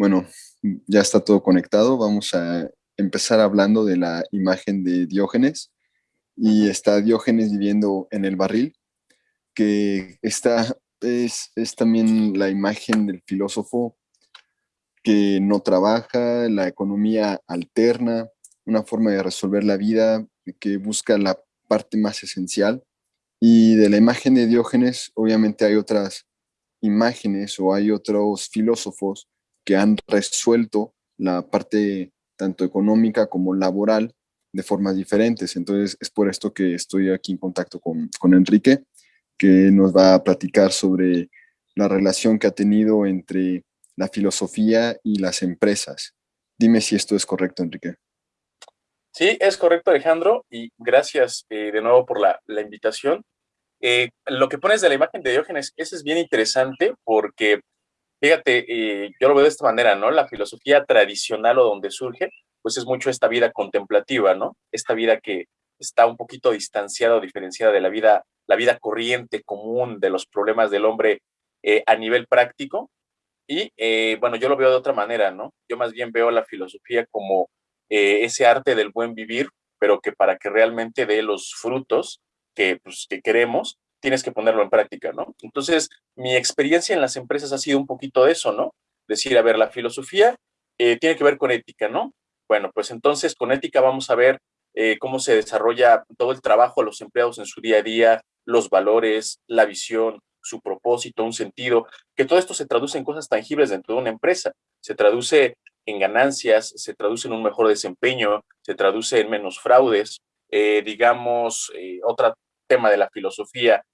Bueno, ya está todo conectado. Vamos a empezar hablando de la imagen de Diógenes. Y está Diógenes viviendo en el barril, que está, es, es también la imagen del filósofo que no trabaja, la economía alterna, una forma de resolver la vida que busca la parte más esencial. Y de la imagen de Diógenes, obviamente hay otras imágenes o hay otros filósofos que han resuelto la parte tanto económica como laboral de formas diferentes. Entonces es por esto que estoy aquí en contacto con, con Enrique, que nos va a platicar sobre la relación que ha tenido entre la filosofía y las empresas. Dime si esto es correcto, Enrique. Sí, es correcto, Alejandro, y gracias eh, de nuevo por la, la invitación. Eh, lo que pones de la imagen de Diógenes, eso es bien interesante porque, fíjate, eh, yo lo veo de esta manera, ¿no? La filosofía tradicional o donde surge, pues es mucho esta vida contemplativa, ¿no? Esta vida que está un poquito distanciada o diferenciada de la vida, la vida corriente, común, de los problemas del hombre eh, a nivel práctico. Y bueno, yo lo veo de otra manera, ¿no? Yo más bien veo la filosofía como ese arte del buen vivir, pero que para que realmente dé los frutos, que, pues, que queremos, tienes que ponerlo en práctica, ¿no? Entonces, mi experiencia en las empresas ha sido un poquito de eso, ¿no? Decir, a ver, la filosofía eh, tiene que ver con ética, ¿no? Bueno, pues entonces con ética vamos a ver eh, cómo se desarrolla todo el trabajo de los empleados en su día a día, los valores, la visión, su propósito, un sentido, que todo esto se traduce en cosas tangibles dentro de una empresa, se traduce en ganancias, se traduce en un mejor desempeño, se traduce en menos fraudes, eh, digamos, otro tema de la filosofía,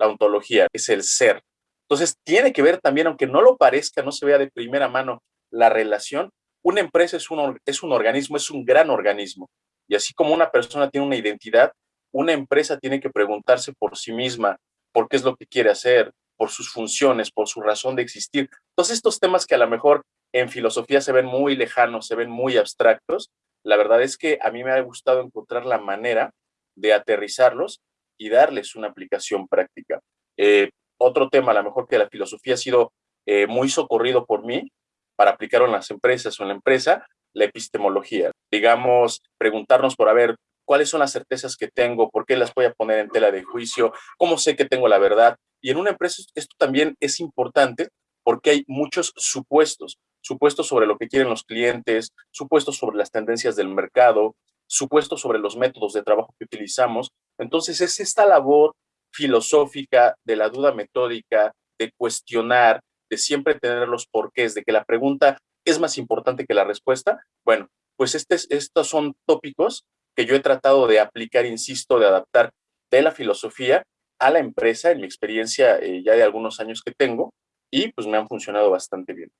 la ontología, es el ser. Entonces, tiene que ver también, aunque no lo parezca, no se vea de primera mano la relación, una empresa es un, es un organismo, es un gran organismo. Y así como una persona tiene una identidad, una empresa tiene que preguntarse por sí misma, por qué es lo que quiere hacer, por sus funciones, por su razón de existir. Todos estos temas que a lo mejor en filosofía se ven muy lejanos, se ven muy abstractos, la verdad es que a mí me ha gustado encontrar la manera de aterrizarlos y darles una aplicación práctica. Eh, otro tema, a lo mejor que la filosofía ha sido eh, muy socorrido por mí para aplicarlo en las empresas o en la empresa, la epistemología. Digamos, preguntarnos por a ver cuáles son las certezas que tengo, por qué las voy a poner en tela de juicio, cómo sé que tengo la verdad. Y en una empresa esto también es importante porque hay muchos supuestos supuestos sobre lo que quieren los clientes, supuestos sobre las tendencias del mercado, supuestos sobre los métodos de trabajo que utilizamos. Entonces es esta labor filosófica de la duda metódica, de cuestionar, de siempre tener los porqués, de que la pregunta es más importante que la respuesta. Bueno, pues este, estos son tópicos que yo he tratado de aplicar, insisto, de adaptar de la filosofía a la empresa, en mi experiencia eh, ya de algunos años que tengo, y pues me han funcionado bastante bien.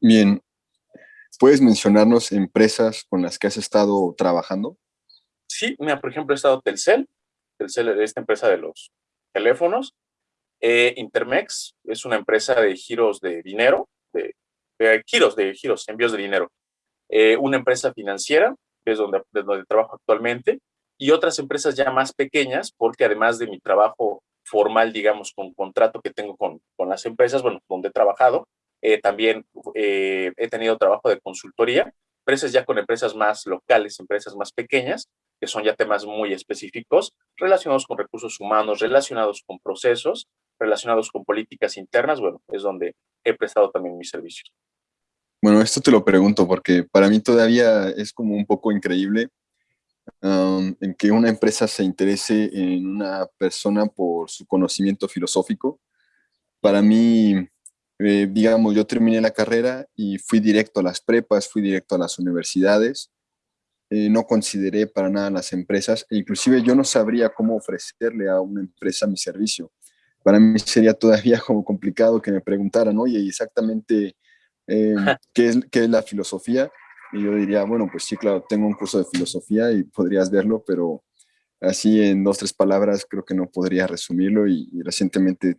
Bien, ¿puedes mencionarnos empresas con las que has estado trabajando? Sí, mira, por ejemplo, he estado Telcel, Telcel es esta empresa de los teléfonos, eh, Intermex es una empresa de giros de dinero, de, giros, de giros, envíos de dinero, eh, una empresa financiera, que es donde, donde trabajo actualmente, y otras empresas ya más pequeñas, porque además de mi trabajo formal, digamos, con contrato que tengo con, con las empresas, bueno, donde he trabajado, eh, también he tenido trabajo de consultoría, empresas ya con empresas más locales, empresas más pequeñas, que son ya temas muy específicos relacionados con recursos humanos, relacionados con procesos, relacionados con políticas internas, bueno, es donde he prestado también mis servicios. Bueno, esto te lo pregunto porque para mí todavía es como un poco increíble um, en que una empresa se interese en una persona por su conocimiento filosófico. Para mí, eh, digamos, yo terminé la carrera y fui directo a las prepas, fui directo a las universidades, eh, no consideré para nada las empresas, e inclusive yo no sabría cómo ofrecerle a una empresa mi servicio. Para mí sería todavía como complicado que me preguntaran, oye, exactamente eh, ¿qué, es, ¿qué es la filosofía? Y yo diría, bueno, pues sí, claro, tengo un curso de filosofía y podrías verlo, pero así en dos, tres palabras creo que no podría resumirlo y recientemente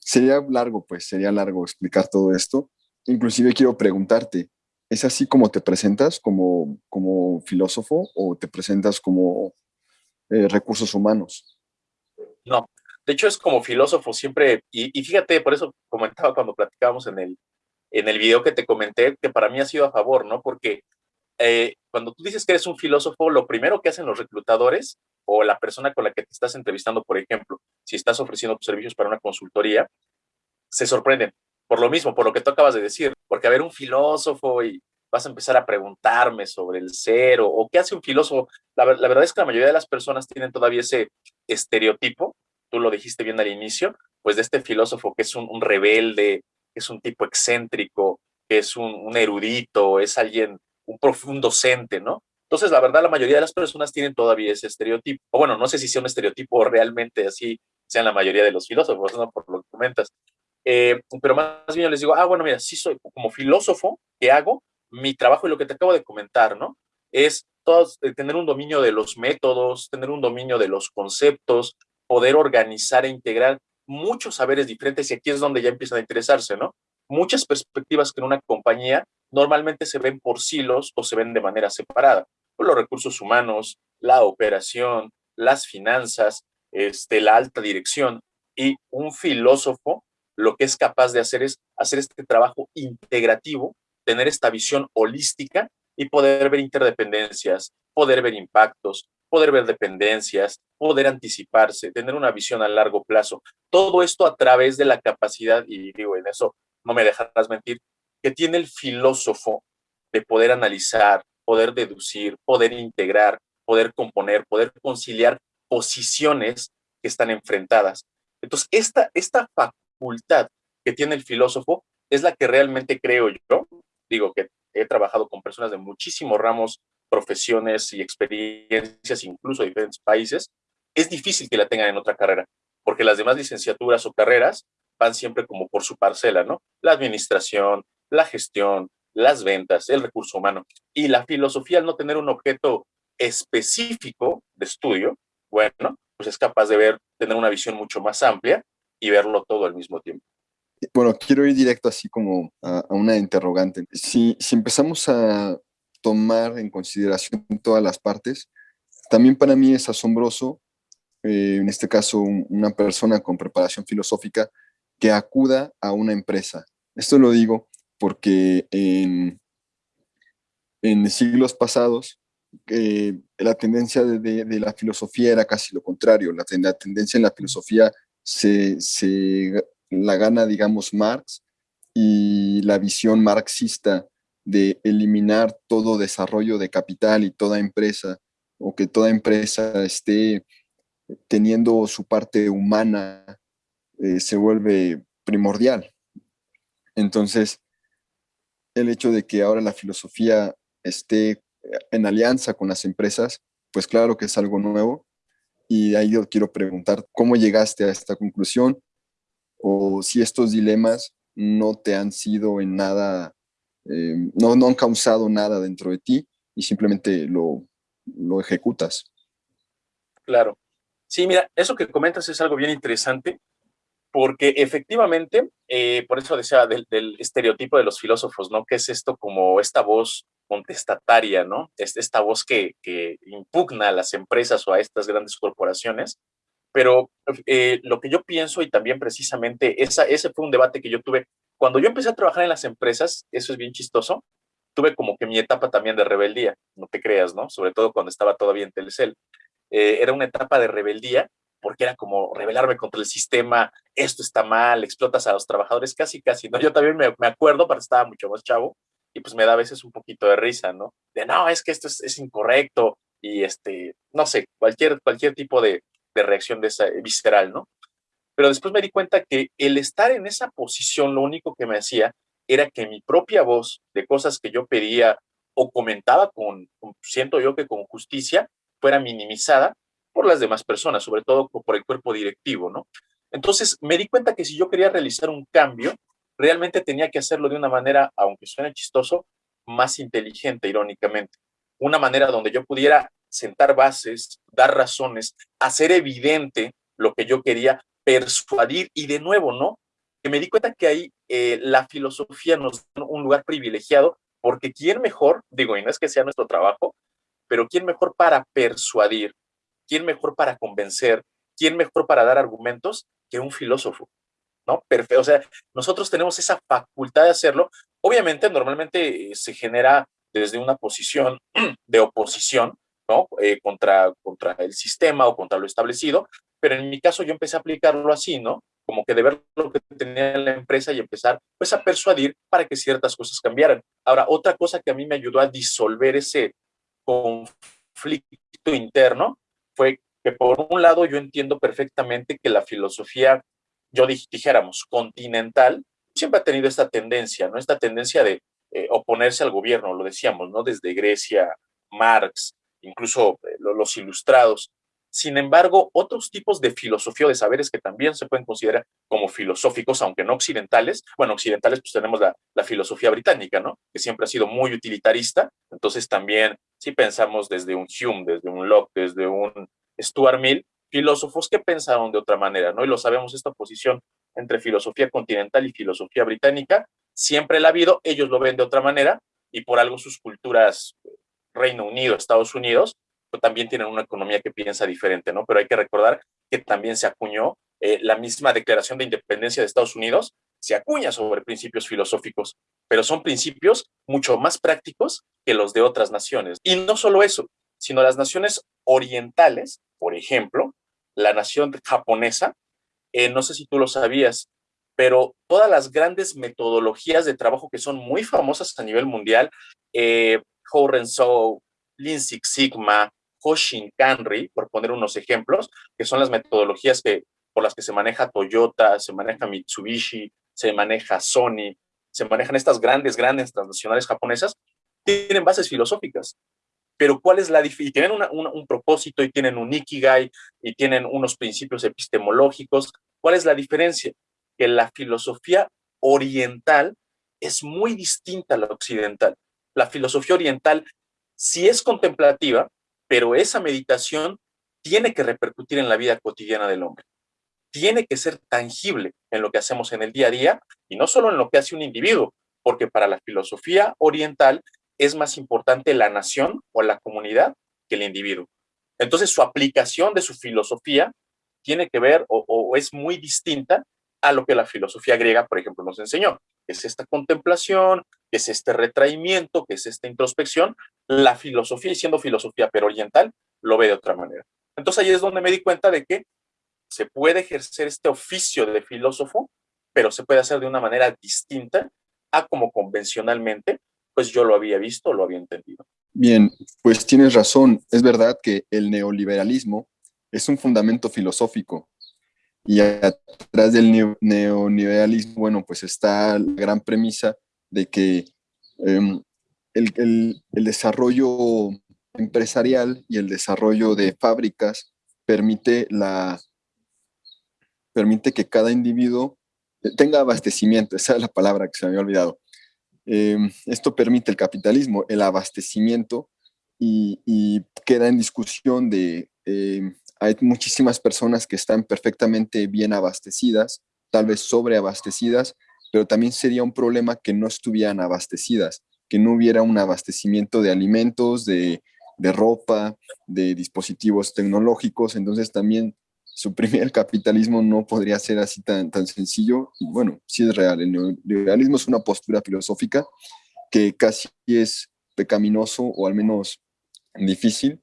sería largo, pues, sería largo explicar todo esto. Inclusive quiero preguntarte, ¿es así como te presentas como, como filósofo o te presentas como eh, recursos humanos? No, De hecho, es como filósofo siempre, y, fíjate, por eso comentaba cuando platicábamos en el, en el video que te comenté, que para mí ha sido a favor, ¿no? Porque eh, cuando tú dices que eres un filósofo, lo primero que hacen los reclutadores o la persona con la que te estás entrevistando, por ejemplo, si estás ofreciendo servicios para una consultoría, se sorprenden. Por lo mismo, por lo que tú acabas de decir, porque a ver un filósofo y vas a empezar a preguntarme sobre el ser o, qué hace un filósofo. La, verdad es que la mayoría de las personas tienen todavía ese estereotipo, tú lo dijiste bien al inicio, pues de este filósofo que es un, rebelde, que es un tipo excéntrico, que es un, erudito, es alguien, un profundo docente, ¿no? Entonces, la verdad, la mayoría de las personas tienen todavía ese estereotipo. O bueno, no sé si sea un estereotipo realmente así sean la mayoría de los filósofos, ¿no? Por lo que comentas. Eh, pero más bien les digo, ah, bueno, mira, sí soy como filósofo, ¿qué hago? Mi trabajo y lo que te acabo de comentar, ¿no? Es todos, eh, tener un dominio de los métodos, tener un dominio de los conceptos, poder organizar e integrar muchos saberes diferentes y aquí es donde ya empiezan a interesarse, ¿no? Muchas perspectivas que en una compañía normalmente se ven por silos o se ven de manera separada los recursos humanos, la operación, las finanzas, este, la alta dirección. Y un filósofo lo que es capaz de hacer es hacer este trabajo integrativo, tener esta visión holística y poder ver interdependencias, poder ver impactos, poder ver dependencias, poder anticiparse, tener una visión a largo plazo. Todo esto a través de la capacidad, y digo, en eso no me dejarás mentir, que tiene el filósofo de poder analizar, poder deducir, poder integrar, poder componer, poder conciliar posiciones que están enfrentadas. Entonces, esta, esta facultad que tiene el filósofo es la que realmente creo yo, digo que he trabajado con personas de muchísimos ramos, profesiones y experiencias, incluso de diferentes países, es difícil que la tengan en otra carrera, porque las demás licenciaturas o carreras van siempre como por su parcela, ¿no? La administración, la gestión, las ventas, el recurso humano. Y la filosofía, al no tener un objeto específico de estudio, bueno, pues es capaz de ver, tener una visión mucho más amplia y verlo todo al mismo tiempo. Bueno, quiero ir directo así como a, una interrogante. Si, si empezamos a tomar en consideración todas las partes, también para mí es asombroso, eh, en este caso una persona con preparación filosófica, que acuda a una empresa. Esto lo digo porque en, en siglos pasados eh, la tendencia de, la filosofía era casi lo contrario. La, tendencia en la filosofía se, la gana, digamos, Marx y la visión marxista de eliminar todo desarrollo de capital y toda empresa, o que toda empresa esté teniendo su parte humana, eh, se vuelve primordial. Entonces, el hecho de que ahora la filosofía esté en alianza con las empresas, pues claro que es algo nuevo. Y ahí yo quiero preguntar, ¿cómo llegaste a esta conclusión? O si estos dilemas no te han sido en nada, eh, no, no han causado nada dentro de ti y simplemente lo, lo ejecutas. Claro. Sí, mira, eso que comentas es algo bien interesante porque efectivamente, eh, por eso decía del, estereotipo de los filósofos, ¿no? Que es esto como esta voz contestataria, ¿no? Es esta voz que, impugna a las empresas o a estas grandes corporaciones. Pero eh, lo que yo pienso y también precisamente esa, ese fue un debate que yo tuve cuando yo empecé a trabajar en las empresas, eso es bien chistoso, tuve como que mi etapa también de rebeldía, no te creas, ¿no? Sobre todo cuando estaba todavía en Telcel. Eh, era una etapa de rebeldía porque era como rebelarme contra el sistema, esto está mal, explotas a los trabajadores, casi, casi, ¿no? Yo también me, acuerdo, pero estaba mucho más chavo, y pues me da a veces un poquito de risa, ¿no? De, no, es que esto es, incorrecto, y este, no sé, cualquier, cualquier tipo de, de reacción de esa, visceral, ¿no? Pero después me di cuenta que el estar en esa posición, lo único que me hacía era que mi propia voz de cosas que yo pedía o comentaba con siento yo que con justicia, fuera minimizada por las demás personas, sobre todo por el cuerpo directivo, ¿no? Entonces me di cuenta que si yo quería realizar un cambio, realmente tenía que hacerlo de una manera, aunque suene chistoso, más inteligente, irónicamente. Una manera donde yo pudiera sentar bases, dar razones, hacer evidente lo que yo quería, persuadir y de nuevo, ¿no? Que me di cuenta que ahí eh, la filosofía nos da un lugar privilegiado porque quién mejor, digo, y no es que sea nuestro trabajo, pero quién mejor para persuadir, quién mejor para convencer, ¿quién mejor para dar argumentos que un filósofo? ¿No? Perfecto. O sea, nosotros tenemos esa facultad de hacerlo. Obviamente, normalmente eh, se genera desde una posición de oposición, ¿no? Eh, contra, contra el sistema o contra lo establecido, pero en mi caso yo empecé a aplicarlo así, ¿no? Como que de ver lo que tenía la empresa y empezar pues a persuadir para que ciertas cosas cambiaran. Ahora, otra cosa que a mí me ayudó a disolver ese conflicto interno fue que por un lado yo entiendo perfectamente que la filosofía, yo dijéramos, continental, siempre ha tenido esta tendencia, ¿no? Esta tendencia de eh, oponerse al gobierno, lo decíamos, ¿no? Desde Grecia, Marx, incluso eh, los ilustrados. Sin embargo, otros tipos de filosofía o de saberes que también se pueden considerar como filosóficos, aunque no occidentales, bueno, occidentales pues tenemos la, la filosofía británica, ¿no? Que siempre ha sido muy utilitarista, entonces también si pensamos desde un Hume, desde un Locke, desde un Stuart Mill, filósofos que pensaron de otra manera, ¿no? Y lo sabemos, esta oposición entre filosofía continental y filosofía británica siempre la ha habido, ellos lo ven de otra manera y por algo sus culturas, Reino Unido, Estados Unidos, pues también tienen una economía que piensa diferente, ¿no? Pero hay que recordar que también se acuñó eh, la misma declaración de independencia de Estados Unidos, se acuña sobre principios filosóficos, pero son principios mucho más prácticos que los de otras naciones. Y no solo eso, sino las naciones orientales, por ejemplo, la nación japonesa, eh, no sé si tú lo sabías, pero todas las grandes metodologías de trabajo que son muy famosas a nivel mundial, eh, Horenso, Lean Six Sigma, Hoshin Kanri, por poner unos ejemplos, que son las metodologías que, por las que se maneja Toyota, se maneja Mitsubishi, se maneja Sony, se manejan estas grandes, grandes transnacionales japonesas, tienen bases filosóficas. Pero ¿cuál es la diferencia? Tienen un propósito y tienen un ikigai y tienen unos principios epistemológicos. ¿Cuál es la diferencia? Que la filosofía oriental es muy distinta a la occidental. La filosofía oriental sí es contemplativa, pero esa meditación tiene que repercutir en la vida cotidiana del hombre. Tiene que ser tangible en lo que hacemos en el día a día y no solo en lo que hace un individuo, porque para la filosofía oriental es más importante la nación o la comunidad que el individuo. Entonces su aplicación de su filosofía tiene que ver o, es muy distinta a lo que la filosofía griega, por ejemplo, nos enseñó. Es esta contemplación, es este retraimiento, que es esta introspección, la filosofía, siendo filosofía pero oriental, lo ve de otra manera. Entonces ahí es donde me di cuenta de que se puede ejercer este oficio de filósofo, pero se puede hacer de una manera distinta a como convencionalmente, pues yo lo había visto, lo había entendido. Bien, pues tienes razón. Es verdad que el neoliberalismo es un fundamento filosófico y atrás del neoliberalismo, bueno, pues está la gran premisa de que em, el, desarrollo empresarial y el desarrollo de fábricas permite, la, permite que cada individuo tenga abastecimiento, esa es la palabra que se me había olvidado. Em, esto permite el capitalismo, el abastecimiento y, queda en discusión de, em, hay muchísimas personas que están perfectamente bien abastecidas, tal vez sobreabastecidas, pero también sería un problema que no estuvieran abastecidas, que no hubiera un abastecimiento de alimentos, de, ropa, de dispositivos tecnológicos, entonces también suprimir el capitalismo no podría ser así tan, tan sencillo. Y bueno, sí es real, el neoliberalismo es una postura filosófica que casi es pecaminoso o al menos difícil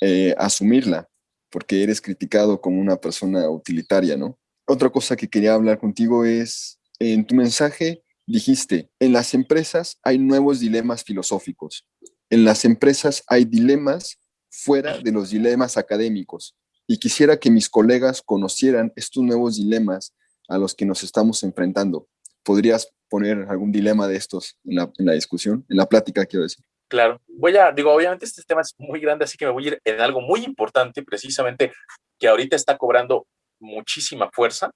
eh, asumirla, porque eres criticado como una persona utilitaria, ¿no? Otra cosa que quería hablar contigo es en tu mensaje dijiste, en las empresas hay nuevos dilemas filosóficos. En las empresas hay dilemas fuera de los dilemas académicos. Y quisiera que mis colegas conocieran estos nuevos dilemas a los que nos estamos enfrentando. ¿Podrías poner algún dilema de estos en la, en la discusión, en la plática, quiero decir? Claro, voy a, digo, obviamente este tema es muy grande, así que me voy a ir en algo muy importante, precisamente, que ahorita está cobrando muchísima fuerza,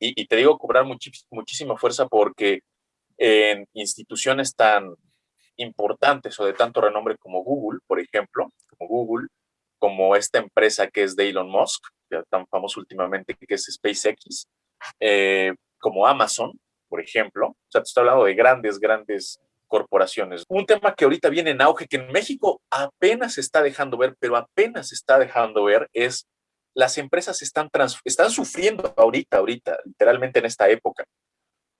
y, te digo cobrar muchísima fuerza porque en instituciones tan importantes o de tanto renombre como Google, por ejemplo, como Google, como esta empresa que es de Elon Musk, tan famoso últimamente que es SpaceX, eh, como Amazon, por ejemplo. O sea, te estoy hablando de grandes, grandes corporaciones. Un tema que ahorita viene en auge, que en México apenas se está dejando ver, pero apenas se está dejando ver, es las empresas están, están sufriendo ahorita, ahorita, literalmente en esta época,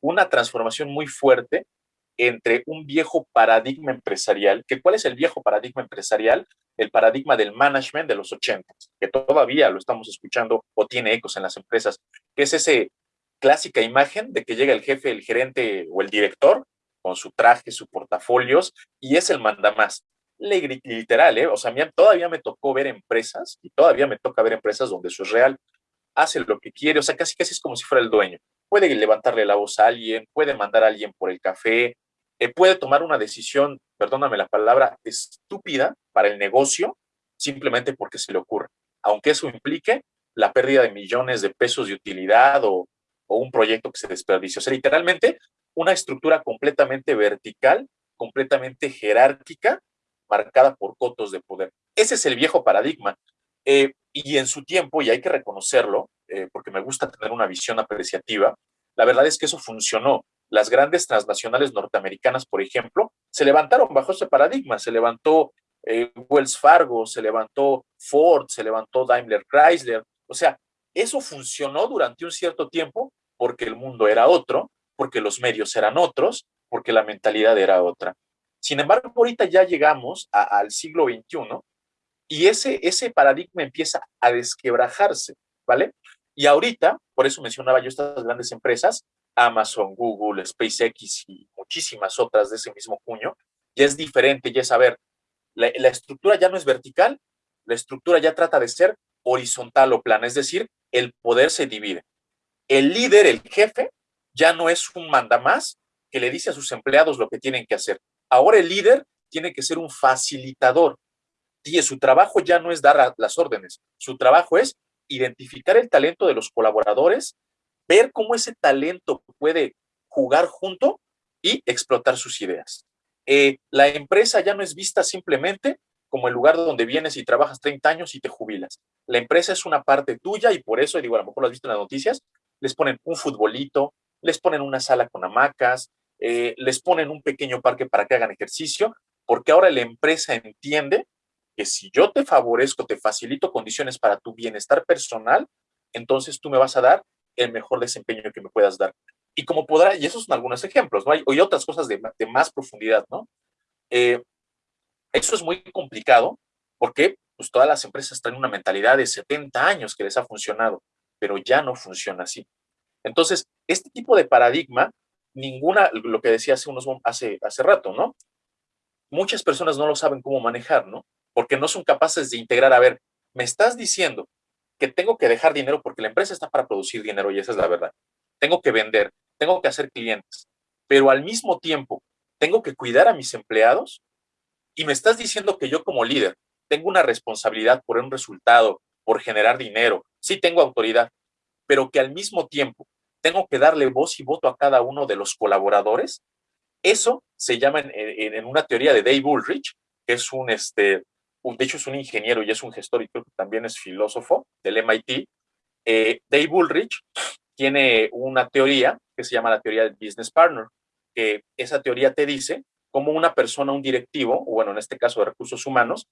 una transformación muy fuerte entre un viejo paradigma empresarial, que cuál es el viejo paradigma empresarial, el paradigma del management de los 80, que todavía lo estamos escuchando o tiene ecos en las empresas, que es ese clásica imagen de que llega el jefe, el gerente o el director con su traje, sus portafolios y es el mandamás. Literal, ¿eh? O sea, todavía me tocó ver empresas y todavía me toca ver empresas donde eso es real. Hace lo que quiere, o sea, casi casi es como si fuera el dueño. Puede levantarle la voz a alguien, puede mandar a alguien por el café, eh, puede tomar una decisión, perdóname la palabra, estúpida para el negocio simplemente porque se le ocurre, aunque eso implique la pérdida de millones de pesos de utilidad o, un proyecto que se desperdicia. O sea, literalmente una estructura completamente vertical, completamente jerárquica, marcada por cotos de poder. Ese es el viejo paradigma. Eh, y en su tiempo, y hay que reconocerlo, eh, porque me gusta tener una visión apreciativa, la verdad es que eso funcionó las grandes transnacionales norteamericanas, por ejemplo, se levantaron bajo ese paradigma. Se levantó eh, Wells Fargo, se levantó Ford, se levantó Daimler Chrysler. O sea, eso funcionó durante un cierto tiempo porque el mundo era otro, porque los medios eran otros, porque la mentalidad era otra. Sin embargo, ahorita ya llegamos al siglo XXI y ese, ese paradigma empieza a desquebrajarse, ¿vale? Y ahorita, por eso mencionaba yo estas grandes empresas, Amazon, Google, SpaceX y muchísimas otras de ese mismo puño, ya es diferente, ya es, a ver, la, estructura ya no es vertical, la estructura ya trata de ser horizontal o plana, es decir, el poder se divide. El líder, el jefe, ya no es un mandamás que le dice a sus empleados lo que tienen que hacer. Ahora el líder tiene que ser un facilitador. Y su trabajo ya no es dar las órdenes, su trabajo es identificar el talento de los colaboradores ver cómo ese talento puede jugar junto y explotar sus ideas. Eh, la empresa ya no es vista simplemente como el lugar donde vienes y trabajas 30 años y te jubilas. La empresa es una parte tuya y por eso, digo, a lo mejor lo has visto en las noticias, les ponen un futbolito, les ponen una sala con hamacas, eh, les ponen un pequeño parque para que hagan ejercicio, porque ahora la empresa entiende que si yo te favorezco, te facilito condiciones para tu bienestar personal, entonces tú me vas a dar el mejor desempeño que me puedas dar. Y como podrá, y esos son algunos ejemplos, ¿no? Hay, hay otras cosas de, más profundidad, ¿no? Eh, eso es muy complicado porque pues, todas las empresas traen una mentalidad de 70 años que les ha funcionado, pero ya no funciona así. Entonces, este tipo de paradigma, ninguna, lo que decía hace, unos, hace, hace rato, ¿no? Muchas personas no lo saben cómo manejar, ¿no? Porque no son capaces de integrar, a ver, me estás diciendo que tengo que dejar dinero porque la empresa está para producir dinero y esa es la verdad. Tengo que vender, tengo que hacer clientes, pero al mismo tiempo tengo que cuidar a mis empleados y me estás diciendo que yo como líder tengo una responsabilidad por un resultado, por generar dinero, sí tengo autoridad, pero que al mismo tiempo tengo que darle voz y voto a cada uno de los colaboradores. Eso se llama en, en una teoría de Dave Ulrich, que es un, este, de hecho es un ingeniero y es un gestor y creo que también es filósofo del MIT, eh, Dave Ulrich tiene una teoría que se llama la teoría del business partner, que esa teoría te dice cómo una persona, un directivo, o bueno, en este caso de recursos humanos,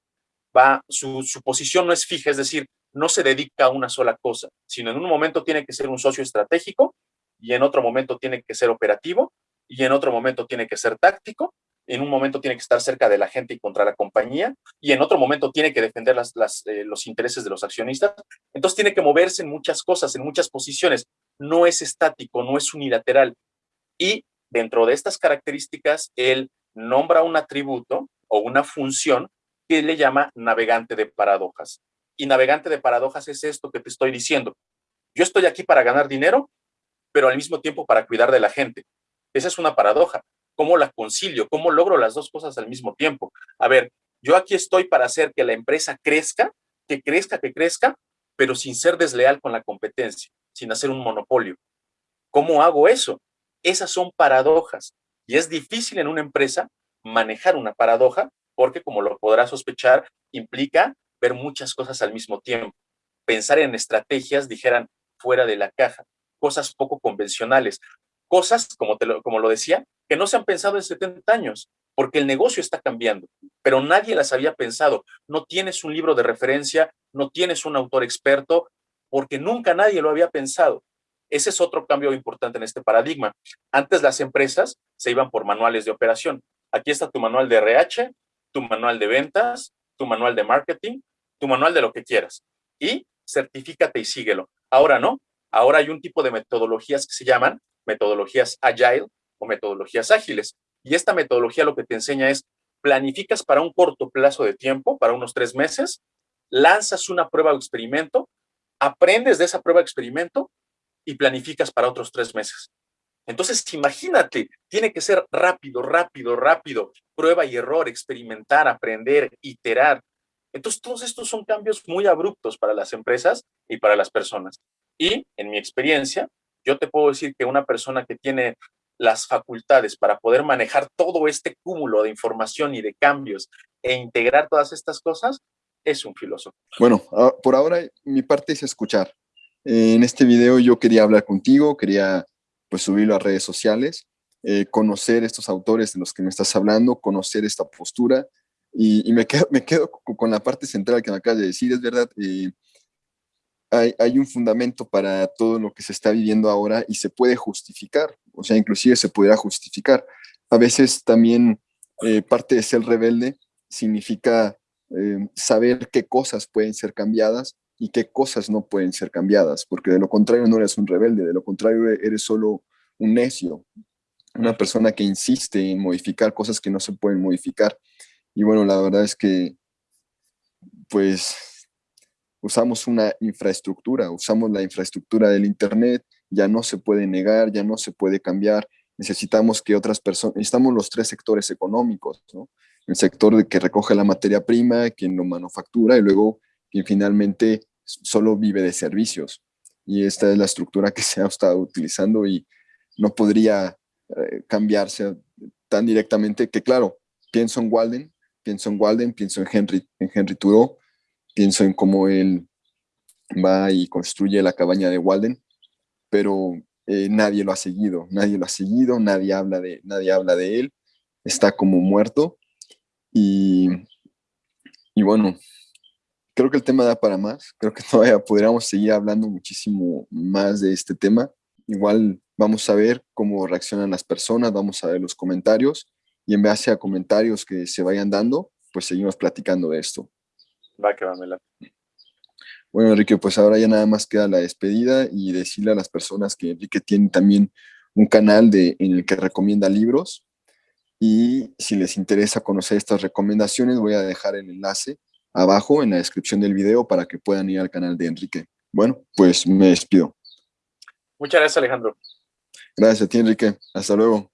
va, su posición no es fija, es decir, no se dedica a una sola cosa, sino en un momento tiene que ser un socio estratégico y en otro momento tiene que ser operativo y en otro momento tiene que ser táctico en un momento tiene que estar cerca de la gente y contra la compañía, y en otro momento tiene que defender eh, los intereses de los accionistas. Entonces tiene que moverse en muchas cosas, en muchas posiciones. No es estático, no es unilateral. Y dentro de estas características, él nombra un atributo o una función que le llama navegante de paradojas. Y navegante de paradojas es esto que te estoy diciendo. Yo estoy aquí para ganar dinero, pero al mismo tiempo para cuidar de la gente. Esa es una paradoja. ¿Cómo la concilio? ¿Cómo logro las dos cosas al mismo tiempo? A ver, yo aquí estoy para hacer que la empresa crezca, que crezca, que crezca, pero sin ser desleal con la competencia, sin hacer un monopolio. ¿Cómo hago eso? Esas son paradojas y es difícil en una empresa manejar una paradoja porque, como lo podrás sospechar, implica ver muchas cosas al mismo tiempo. Pensar en estrategias, dijeran, fuera de la caja, cosas poco convencionales, cosas, como, como lo decía, que no se han pensado en 70 años. porque el negocio está cambiando, pero nadie las había pensado. No tienes un libro de referencia, no tienes un autor experto, porque nunca nadie lo había pensado. Ese es otro cambio importante en este paradigma. Antes las empresas se iban por manuales de operación. Aquí está tu manual de RH, tu manual de ventas, tu manual de marketing, tu manual de lo que quieras. Y certifícate y síguelo. Ahora no. Ahora hay un tipo de metodologías que se llaman metodologías agile o metodologías ágiles. Y esta metodología lo que te enseña es planificas para un corto plazo de tiempo, para unos tres meses, lanzas una prueba o experimento, aprendes de esa prueba o experimento y planificas para otros tres meses. Entonces, imagínate, tiene que ser rápido, rápido, rápido, prueba y error, experimentar, aprender, iterar. Entonces, todos estos son cambios muy abruptos para las empresas y para las personas. Y en mi experiencia, yo te puedo decir que una persona que tiene las facultades para poder manejar todo este cúmulo de información y de cambios e integrar todas estas cosas, es un filósofo. Bueno, por ahora mi parte es escuchar. En este video yo quería hablar contigo, quería pues subirlo a redes sociales, eh, conocer estos autores de los que me estás hablando, conocer esta postura y, me, quedo, me quedo con la parte central que me acabas de decir, es verdad, eh, hay, hay, un fundamento para todo lo que se está viviendo ahora y se puede justificar, o sea, inclusive se pudiera justificar. A veces también eh, parte de ser rebelde significa saber qué cosas pueden ser cambiadas y qué cosas no pueden ser cambiadas, porque de lo contrario no eres un rebelde, de lo contrario eres solo un necio, una persona que insiste en modificar cosas que no se pueden modificar. Y bueno, la verdad es que, pues, usamos una infraestructura, usamos la infraestructura del Internet, ya no se puede negar, ya no se puede cambiar, necesitamos que otras personas, necesitamos los tres sectores económicos, ¿no? El sector de que recoge la materia prima, quien lo manufactura y luego quien finalmente solo vive de servicios. Y esta es la estructura que se ha estado utilizando y no podría eh, cambiarse tan directamente que, claro, pienso en Walden, pienso en Walden, pienso en Henry, en Henry Thoreau, pienso en cómo él va y construye la cabaña de Walden, pero eh, nadie lo ha seguido, nadie lo ha seguido, nadie habla de, nadie habla de él, está como muerto y, y bueno, creo que el tema da para más, creo que todavía podríamos seguir hablando muchísimo más de este tema. Igual vamos a ver cómo reaccionan las personas, vamos a ver los comentarios y en base a comentarios que se vayan dando, pues seguimos platicando de esto. Va que va, Mela. Bueno, Enrique, pues ahora ya nada más queda la despedida y decirle a las personas que Enrique tiene también un canal de, en el que recomienda libros y si les interesa conocer estas recomendaciones voy a dejar el enlace abajo en la descripción del video para que puedan ir al canal de Enrique. Bueno, pues me despido. Muchas gracias, Alejandro. Gracias a ti, Enrique. Hasta luego.